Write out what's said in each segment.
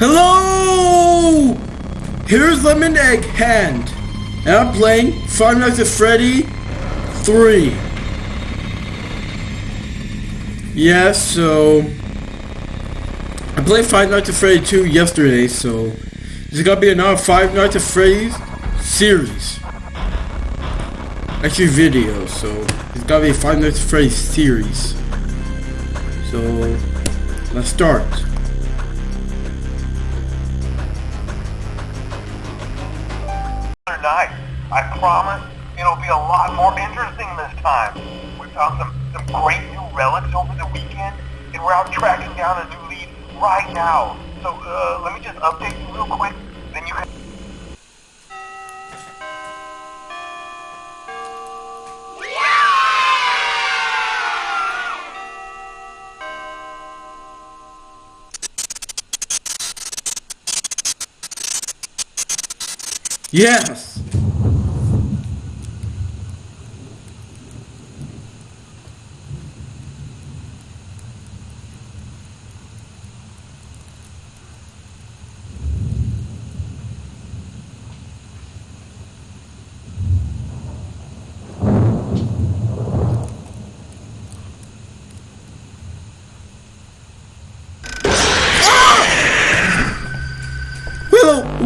Hello! Here's Lemon Egg Hand. And I'm playing Five Nights at Freddy 3. Yeah, so... I played Five Nights at Freddy 2 yesterday, so... There's gonna be another Five Nights at Freddy's series. Actually, video, so... It's gotta be a Five Nights at Freddy's series. So... Let's start. Night. I promise it'll be a lot more interesting this time. We found some, some great new relics over the weekend, and we're out tracking down a new lead right now. So uh, let me just update you real quick, Yes!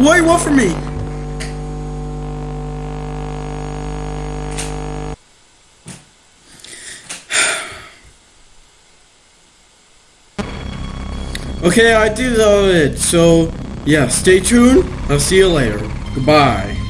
What do you want from me? Okay, I did all it. So, yeah, stay tuned. I'll see you later. Goodbye.